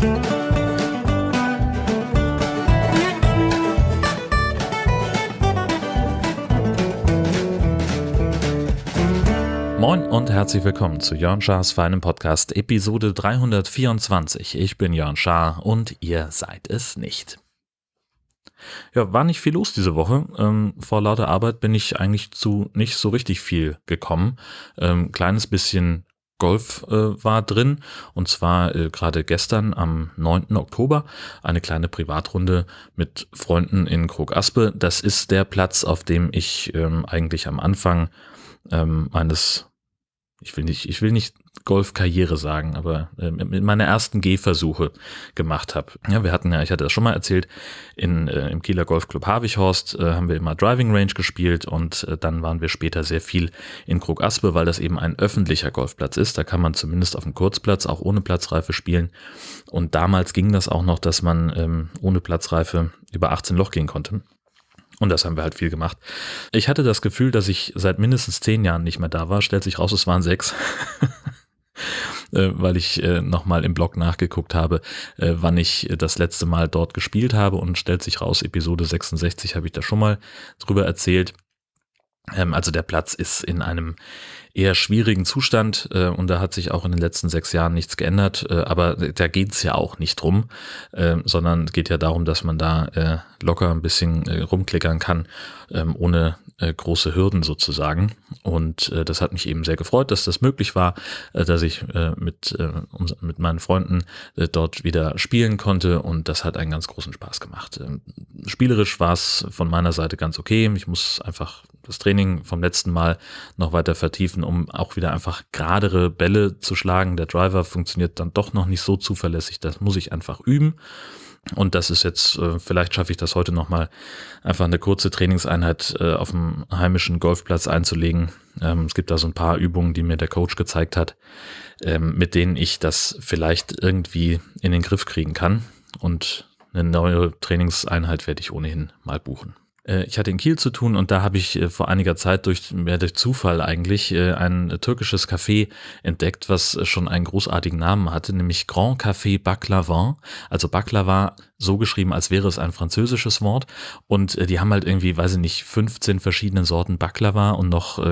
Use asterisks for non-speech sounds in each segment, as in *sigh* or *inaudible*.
Moin und herzlich willkommen zu Jörn Schars feinem Podcast Episode 324. Ich bin Jörn Schaar und ihr seid es nicht. Ja, war nicht viel los diese Woche. Ähm, vor lauter Arbeit bin ich eigentlich zu nicht so richtig viel gekommen. Ähm, kleines bisschen Golf äh, war drin und zwar äh, gerade gestern am 9. Oktober eine kleine Privatrunde mit Freunden in Krog-Aspe. Das ist der Platz, auf dem ich ähm, eigentlich am Anfang ähm, meines ich will nicht, ich will nicht Golfkarriere sagen, aber äh, mit meiner ersten Gehversuche gemacht habe. Ja, wir hatten ja, ich hatte das schon mal erzählt, in, äh, im Kieler Golfclub Havichhorst äh, haben wir immer Driving Range gespielt und äh, dann waren wir später sehr viel in Krug Aspe, weil das eben ein öffentlicher Golfplatz ist. Da kann man zumindest auf dem Kurzplatz auch ohne Platzreife spielen. Und damals ging das auch noch, dass man ähm, ohne Platzreife über 18 Loch gehen konnte. Und das haben wir halt viel gemacht. Ich hatte das Gefühl, dass ich seit mindestens zehn Jahren nicht mehr da war. Stellt sich raus, es waren sechs. *laughs* Äh, weil ich äh, nochmal im Blog nachgeguckt habe, äh, wann ich das letzte Mal dort gespielt habe und stellt sich raus, Episode 66 habe ich da schon mal drüber erzählt. Ähm, also der Platz ist in einem eher schwierigen Zustand äh, und da hat sich auch in den letzten sechs Jahren nichts geändert. Äh, aber da geht's ja auch nicht drum, äh, sondern geht ja darum, dass man da äh, locker ein bisschen äh, rumklickern kann, ähm, ohne äh, große Hürden sozusagen. Und äh, das hat mich eben sehr gefreut, dass das möglich war, äh, dass ich äh, mit, äh, mit meinen Freunden äh, dort wieder spielen konnte und das hat einen ganz großen Spaß gemacht. Ähm, spielerisch war es von meiner Seite ganz okay. Ich muss einfach das Training vom letzten Mal noch weiter vertiefen, um auch wieder einfach geradere Bälle zu schlagen. Der Driver funktioniert dann doch noch nicht so zuverlässig. Das muss ich einfach üben. Und das ist jetzt, äh, vielleicht schaffe ich das heute nochmal, einfach eine kurze Trainingseinheit äh, auf dem heimischen Golfplatz einzulegen. Ähm, es gibt da so ein paar Übungen, die mir der Coach gezeigt hat, ähm, mit denen ich das vielleicht irgendwie in den Griff kriegen kann. Und eine neue Trainingseinheit werde ich ohnehin mal buchen. Äh, ich hatte in Kiel zu tun und da habe ich äh, vor einiger Zeit durch, mehr durch Zufall eigentlich äh, ein türkisches Café entdeckt, was schon einen großartigen Namen hatte, nämlich Grand Café Baklavan. Also Baklava so geschrieben, als wäre es ein französisches Wort. Und die haben halt irgendwie, weiß ich nicht, 15 verschiedene Sorten Baklava und noch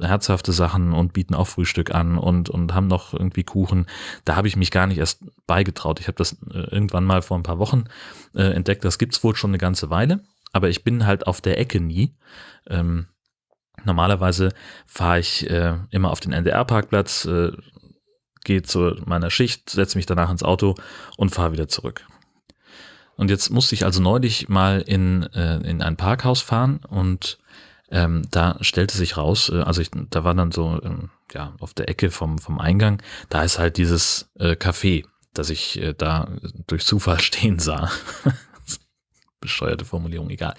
herzhafte Sachen und bieten auch Frühstück an und, und haben noch irgendwie Kuchen. Da habe ich mich gar nicht erst beigetraut. Ich habe das irgendwann mal vor ein paar Wochen entdeckt. Das gibt's wohl schon eine ganze Weile aber ich bin halt auf der Ecke nie. Ähm, normalerweise fahre ich äh, immer auf den NDR-Parkplatz, äh, gehe zu meiner Schicht, setze mich danach ins Auto und fahre wieder zurück. Und jetzt musste ich also neulich mal in, äh, in ein Parkhaus fahren und ähm, da stellte sich raus, äh, also ich, da war dann so, ähm, ja, auf der Ecke vom, vom Eingang, da ist halt dieses äh, Café, das ich äh, da durch Zufall *laughs* stehen sah bescheuerte Formulierung, egal.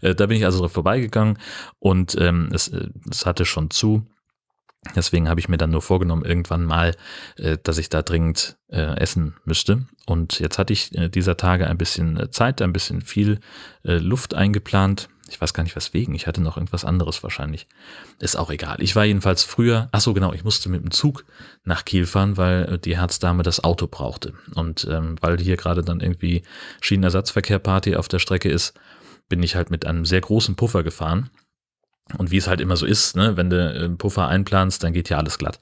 Äh, da bin ich also drauf vorbeigegangen und ähm, es, äh, es hatte schon zu. Deswegen habe ich mir dann nur vorgenommen, irgendwann mal, äh, dass ich da dringend äh, essen müsste. Und jetzt hatte ich äh, dieser Tage ein bisschen äh, Zeit, ein bisschen viel äh, Luft eingeplant. Ich weiß gar nicht weswegen. Ich hatte noch irgendwas anderes wahrscheinlich. Ist auch egal. Ich war jedenfalls früher, ach so genau, ich musste mit dem Zug nach Kiel fahren, weil äh, die Herzdame das Auto brauchte. Und ähm, weil hier gerade dann irgendwie Schienenersatzverkehr-Party auf der Strecke ist, bin ich halt mit einem sehr großen Puffer gefahren. Und wie es halt immer so ist, ne, wenn du einen Puffer einplanst, dann geht ja alles glatt.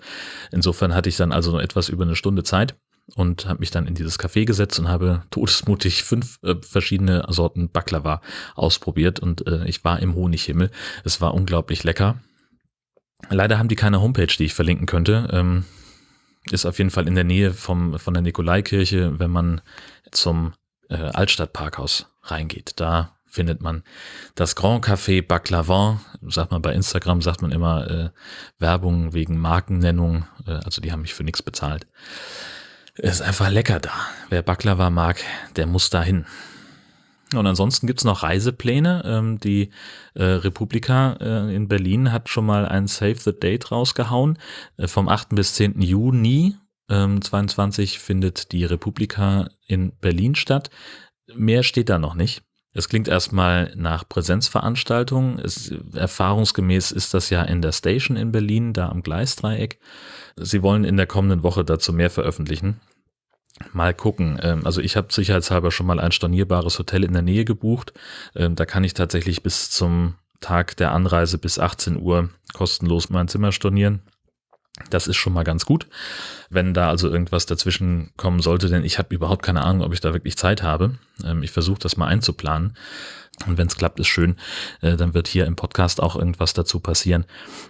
Insofern hatte ich dann also noch etwas über eine Stunde Zeit und habe mich dann in dieses Café gesetzt und habe todesmutig fünf äh, verschiedene Sorten Baklava ausprobiert und äh, ich war im Honighimmel. Es war unglaublich lecker. Leider haben die keine Homepage, die ich verlinken könnte. Ähm, ist auf jeden Fall in der Nähe vom, von der Nikolaikirche, wenn man zum äh, Altstadtparkhaus reingeht. Da findet man das Grand Café Baklavan. Sagt man bei Instagram, sagt man immer äh, Werbung wegen Markennennung. Äh, also die haben mich für nichts bezahlt. Ist einfach lecker da. Wer Baklava mag, der muss da hin. Und ansonsten gibt's noch Reisepläne. Ähm, die äh, Republika äh, in Berlin hat schon mal ein Save the Date rausgehauen. Äh, vom 8. bis 10. Juni ähm, 22 findet die Republika in Berlin statt. Mehr steht da noch nicht. Es klingt erstmal nach Präsenzveranstaltungen. Es, erfahrungsgemäß ist das ja in der Station in Berlin, da am Gleisdreieck. Sie wollen in der kommenden Woche dazu mehr veröffentlichen. Mal gucken. Ähm, also ich habe sicherheitshalber schon mal ein stornierbares Hotel in der Nähe gebucht. Ähm, da kann ich tatsächlich bis zum Tag der Anreise bis 18 Uhr kostenlos mein Zimmer stornieren. Das ist schon mal ganz gut, wenn da also irgendwas dazwischen kommen sollte, denn ich habe überhaupt keine Ahnung, ob ich da wirklich Zeit habe. Ähm, ich versuche das mal einzuplanen. Und wenn es klappt, ist schön. Äh, dann wird hier im Podcast auch irgendwas dazu passieren.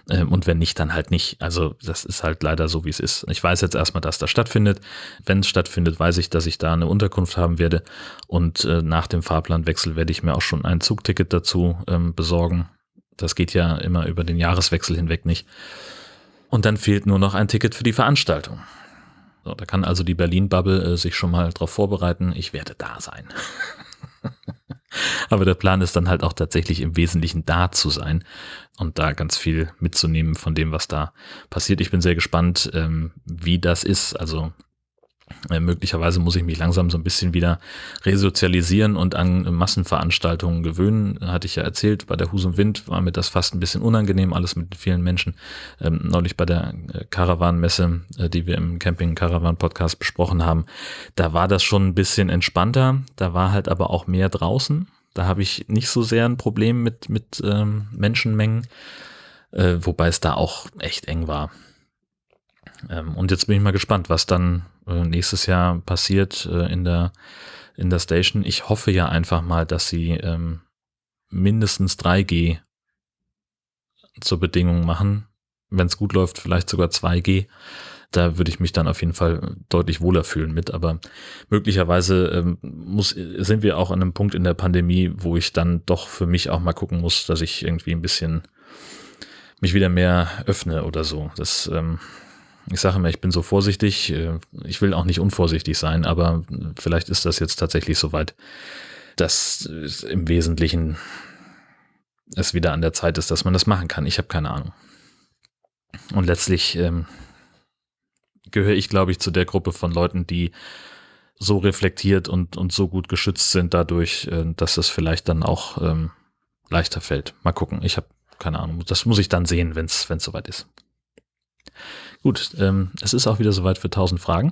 Ähm, und wenn nicht, dann halt nicht. Also das ist halt leider so, wie es ist. Ich weiß jetzt erstmal, dass das stattfindet. Wenn es stattfindet, weiß ich, dass ich da eine Unterkunft haben werde. Und äh, nach dem Fahrplanwechsel werde ich mir auch schon ein Zugticket dazu ähm, besorgen. Das geht ja immer über den Jahreswechsel hinweg nicht. Und dann fehlt nur noch ein Ticket für die Veranstaltung. So, da kann also die Berlin-Bubble äh, sich schon mal darauf vorbereiten. Ich werde da sein. *laughs* Aber der Plan ist dann halt auch tatsächlich im Wesentlichen da zu sein und da ganz viel mitzunehmen von dem, was da passiert. Ich bin sehr gespannt, ähm, wie das ist. Also äh, möglicherweise muss ich mich langsam so ein bisschen wieder resozialisieren und an Massenveranstaltungen gewöhnen. Hatte ich ja erzählt, bei der Husum Wind war mir das fast ein bisschen unangenehm, alles mit vielen Menschen. Ähm, neulich bei der äh, Caravan-Messe, äh, die wir im Camping-Caravan-Podcast besprochen haben, da war das schon ein bisschen entspannter. Da war halt aber auch mehr draußen. Da habe ich nicht so sehr ein Problem mit, mit ähm, Menschenmengen, äh, wobei es da auch echt eng war. Ähm, und jetzt bin ich mal gespannt, was dann äh, nächstes Jahr passiert äh, in der in der Station. Ich hoffe ja einfach mal, dass sie ähm, mindestens 3G zur Bedingung machen. Wenn es gut läuft, vielleicht sogar 2G. Da würde ich mich dann auf jeden Fall deutlich wohler fühlen mit. Aber möglicherweise ähm, muss, sind wir auch an einem Punkt in der Pandemie, wo ich dann doch für mich auch mal gucken muss, dass ich irgendwie ein bisschen mich wieder mehr öffne oder so. Das ähm, ich sage immer, ich bin so vorsichtig. Äh, ich will auch nicht unvorsichtig sein, aber vielleicht ist das jetzt tatsächlich soweit, dass im Wesentlichen es wieder an der Zeit ist, dass man das machen kann. Ich habe keine Ahnung. Und letztlich ähm, gehöre ich, glaube ich, zu der Gruppe von Leuten, die so reflektiert und, und so gut geschützt sind dadurch, äh, dass es vielleicht dann auch ähm, leichter fällt. Mal gucken. Ich habe keine Ahnung. Das muss ich dann sehen, wenn es soweit ist. Gut, ähm, es ist auch wieder soweit für 1000 Fragen.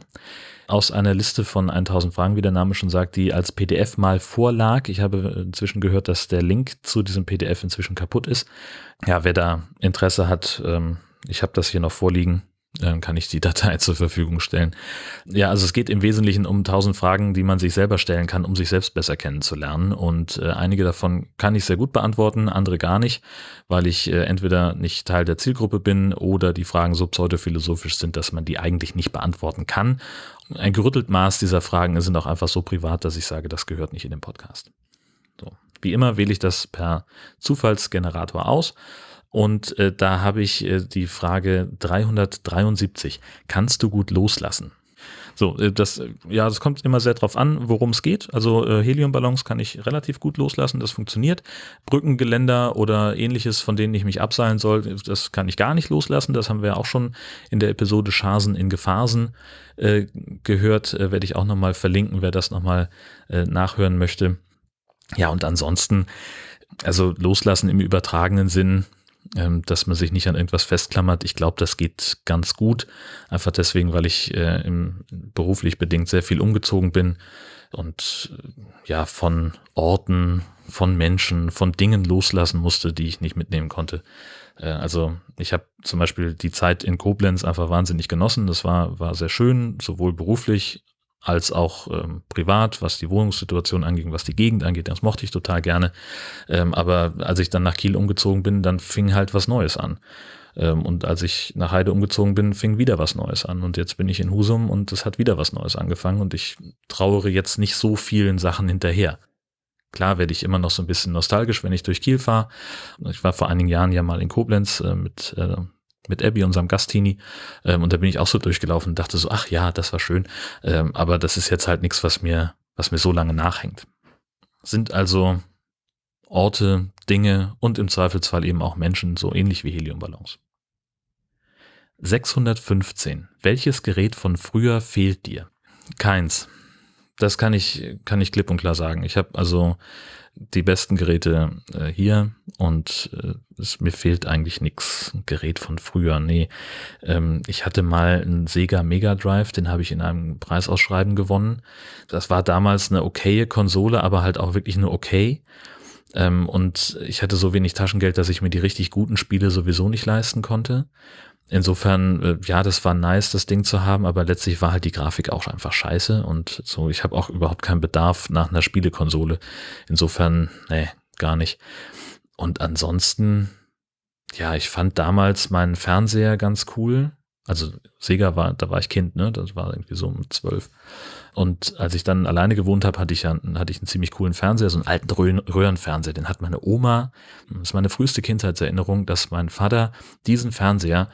Aus einer Liste von 1000 Fragen, wie der Name schon sagt, die als PDF mal vorlag. Ich habe inzwischen gehört, dass der Link zu diesem PDF inzwischen kaputt ist. Ja, wer da Interesse hat, ähm, ich habe das hier noch vorliegen dann kann ich die Datei *laughs* zur Verfügung stellen. Ja, also es geht im Wesentlichen um tausend Fragen, die man sich selber stellen kann, um sich selbst besser kennenzulernen. Und äh, einige davon kann ich sehr gut beantworten, andere gar nicht, weil ich äh, entweder nicht Teil der Zielgruppe bin oder die Fragen so pseudophilosophisch sind, dass man die eigentlich nicht beantworten kann. Ein gerüttelt Maß dieser Fragen sind auch einfach so privat, dass ich sage, das gehört nicht in den Podcast. So. Wie immer wähle ich das per Zufallsgenerator aus und äh, da habe ich äh, die Frage 373. Kannst du gut loslassen? So, äh, das, ja, das kommt immer sehr drauf an, worum es geht. Also äh, Heliumballons kann ich relativ gut loslassen, das funktioniert. Brückengeländer oder ähnliches, von denen ich mich abseilen soll, das kann ich gar nicht loslassen. Das haben wir auch schon in der Episode Schasen in Gefahren äh, gehört. Äh, Werde ich auch nochmal verlinken, wer das nochmal äh, nachhören möchte. Ja, und ansonsten, also loslassen im übertragenen Sinn, ähm, dass man sich nicht an irgendwas festklammert. Ich glaube, das geht ganz gut. Einfach deswegen, weil ich äh, im, beruflich bedingt sehr viel umgezogen bin und äh, ja, von Orten, von Menschen, von Dingen loslassen musste, die ich nicht mitnehmen konnte. Äh, also ich habe zum Beispiel die Zeit in Koblenz einfach wahnsinnig genossen. Das war, war sehr schön, sowohl beruflich als auch ähm, privat, was die Wohnungssituation anging, was die Gegend angeht. Das mochte ich total gerne. Ähm, aber als ich dann nach Kiel umgezogen bin, dann fing halt was Neues an. Ähm, und als ich nach Heide umgezogen bin, fing wieder was Neues an. Und jetzt bin ich in Husum und es hat wieder was Neues angefangen. Und ich trauere jetzt nicht so vielen Sachen hinterher. Klar werde ich immer noch so ein bisschen nostalgisch, wenn ich durch Kiel fahre. Ich war vor einigen Jahren ja mal in Koblenz äh, mit äh, mit Abby, unserem Gastini. Ähm, und da bin ich auch so durchgelaufen und dachte so, ach ja, das war schön. Ähm, aber das ist jetzt halt nichts, was mir, was mir so lange nachhängt. Sind also Orte, Dinge und im Zweifelsfall eben auch Menschen so ähnlich wie Heliumballons. 615. Welches Gerät von früher fehlt dir? Keins. Das kann ich, kann ich klipp und klar sagen. Ich habe also die besten Geräte äh, hier und äh, es, mir fehlt eigentlich nichts Gerät von früher. Nee, ähm, ich hatte mal einen Sega Mega Drive, den habe ich in einem Preisausschreiben gewonnen. Das war damals eine okaye Konsole, aber halt auch wirklich nur okay. Ähm, und ich hatte so wenig Taschengeld, dass ich mir die richtig guten Spiele sowieso nicht leisten konnte. Insofern, äh, ja, das war nice, das Ding zu haben, aber letztlich war halt die Grafik auch einfach scheiße und so, ich habe auch überhaupt keinen Bedarf nach einer Spielekonsole. Insofern, nee, gar nicht. Und ansonsten, ja, ich fand damals meinen Fernseher ganz cool. Also Sega war, da war ich Kind, ne? Das war irgendwie so um zwölf. Und als ich dann alleine gewohnt habe, hatte ich ja, hatte ich einen ziemlich coolen Fernseher, so einen alten Röhrenfernseher. Den hat meine Oma, das ist meine früheste Kindheitserinnerung, dass mein Vater diesen Fernseher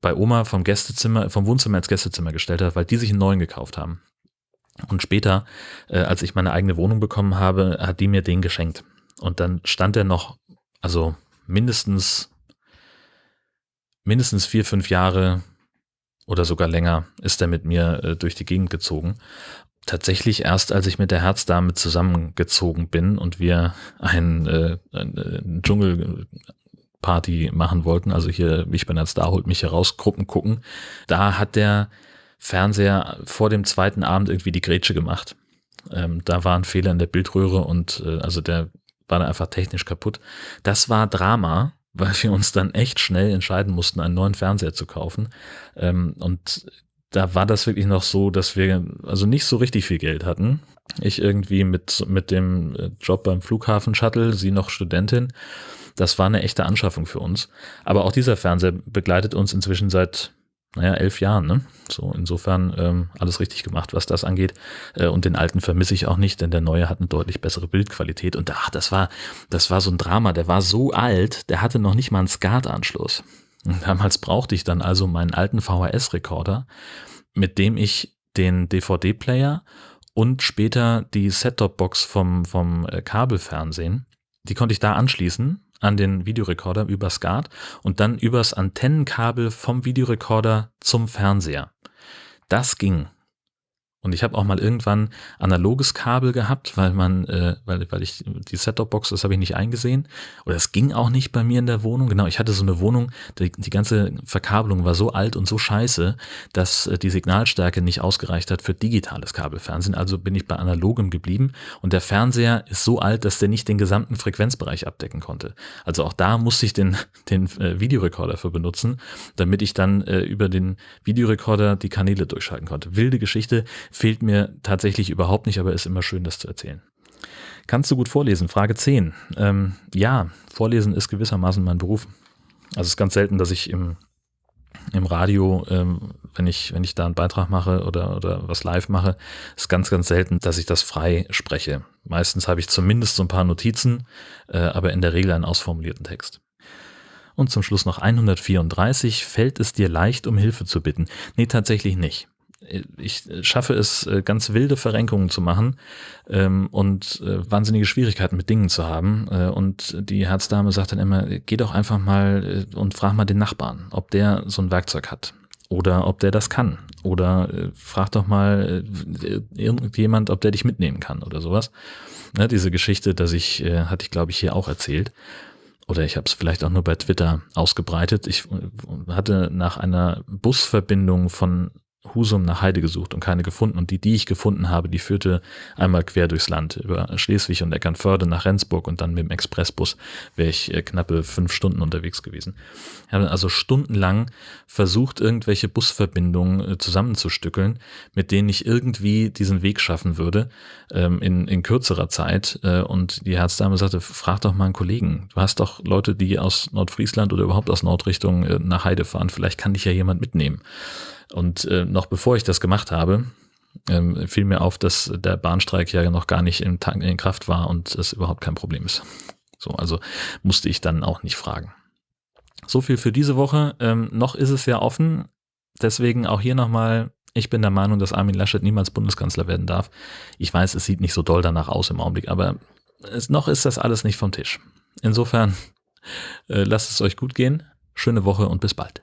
bei Oma vom Gästezimmer, vom Wohnzimmer ins Gästezimmer gestellt hat, weil die sich einen neuen gekauft haben. Und später, äh, als ich meine eigene Wohnung bekommen habe, hat die mir den geschenkt. Und dann stand er noch, also mindestens, mindestens vier, fünf Jahre oder sogar länger ist er mit mir äh, durch die Gegend gezogen. Tatsächlich erst, als ich mit der Herzdame zusammengezogen bin und wir ein, äh, ein, ein Dschungel Party machen wollten, also hier, ich bin als Star, holt mich heraus, Gruppen gucken, da hat der Fernseher vor dem zweiten Abend irgendwie die Grätsche gemacht. Ähm, da war ein Fehler in der Bildröhre und äh, also der war dann einfach technisch kaputt. Das war Drama, *laughs* weil wir uns dann echt schnell entscheiden mussten, einen neuen Fernseher zu kaufen. Ähm, und da war das wirklich noch so, dass wir also nicht so richtig viel Geld hatten. Ich irgendwie mit, mit dem äh, Job beim Flughafen Shuttle, sie noch Studentin. Das war eine echte Anschaffung für uns. Aber auch dieser Fernseher begleitet uns inzwischen seit, naja, elf Jahren. Ne? So insofern ähm, alles richtig gemacht, was das angeht. Äh, und den alten vermisse ich auch nicht, denn der neue hat eine deutlich bessere Bildqualität. Und ach, das war, das war so ein Drama. Der war so alt, der hatte noch nicht mal einen SCART-Anschluss. Damals brauchte ich dann also meinen alten VHS-Rekorder, mit dem ich den DVD-Player und später die Set-Top-Box vom, vom äh, Kabelfernsehen, die konnte ich da anschließen an den Videorekorder über SCART und dann übers Antennenkabel vom Videorekorder zum Fernseher. Das ging. Und ich habe auch mal irgendwann analoges Kabel gehabt, weil man, äh, weil, weil ich die Set-Top-Box, das habe ich nicht eingesehen. Oder es ging auch nicht bei mir in der Wohnung. Genau, ich hatte so eine Wohnung, die, die ganze Verkabelung war so alt und so scheiße, dass äh, die Signalstärke nicht ausgereicht hat für digitales Kabelfernsehen. Also bin ich bei analogem geblieben. Und der Fernseher ist so alt, dass der nicht den gesamten Frequenzbereich abdecken konnte. Also auch da musste ich den, *laughs* den äh, Videorekorder für benutzen, damit ich dann äh, über den Videorekorder die Kanäle durchschalten konnte. Wilde Geschichte fehlt mir tatsächlich überhaupt nicht, aber ist immer schön, das zu erzählen. Kannst du gut vorlesen? Frage 10. Ähm, ja, Vorlesen ist gewissermaßen mein Beruf. Also es ist ganz selten, dass ich im, im Radio, ähm, wenn ich, wenn ich da einen Beitrag mache oder, oder was live mache, ist ganz, ganz selten, dass ich das frei spreche. Meistens habe ich zumindest so ein paar Notizen, äh, aber in der Regel einen ausformulierten Text. Und zum Schluss noch 134. Fällt es dir leicht, um Hilfe zu bitten? Nee, tatsächlich nicht ich schaffe es, äh, ganz wilde Verrenkungen zu machen ähm, und äh, wahnsinnige Schwierigkeiten mit Dingen zu haben. Äh, und die Herzdame sagt dann immer, geh doch einfach mal äh, und frag mal den Nachbarn, ob der so ein Werkzeug hat oder ob der das kann. Oder äh, frag doch mal äh, irgendjemand, ob der dich mitnehmen kann oder sowas. Ne, diese Geschichte, dass ich, äh, hatte ich glaube ich hier auch erzählt. Oder ich habe es vielleicht auch nur bei Twitter ausgebreitet. Ich äh, hatte nach einer Busverbindung von Husum nach Heide gesucht und keine gefunden. Und die, die ich gefunden habe, die führte einmal quer durchs Land über Schleswig und Eckernförde nach Rendsburg und dann mit dem Expressbus wäre ich äh, knappe fünf Stunden unterwegs gewesen. Ich habe also stundenlang versucht, irgendwelche Busverbindungen äh, zusammenzustückeln, mit denen ich irgendwie diesen Weg schaffen würde ähm, in, in kürzerer Zeit. Äh, und die Herzdame sagte, frag doch mal einen Kollegen. Du hast doch Leute, die aus Nordfriesland oder überhaupt aus Nordrichtung nach Heide fahren. Vielleicht kann dich ja jemand mitnehmen. Und äh, noch bevor ich das gemacht habe, ähm, fiel mir auf, dass der Bahnstreik ja noch gar nicht in, in Kraft war und es überhaupt kein Problem ist. So, also musste ich dann auch nicht fragen. So viel für diese Woche. Ähm, noch ist es ja offen. Deswegen auch hier nochmal, ich bin der Meinung, dass Armin Laschet niemals Bundeskanzler werden darf. Ich weiß, es sieht nicht so doll danach aus im Augenblick, aber es, noch ist das alles nicht vom Tisch. Insofern, äh, lasst es euch gut gehen. Schöne Woche und bis bald.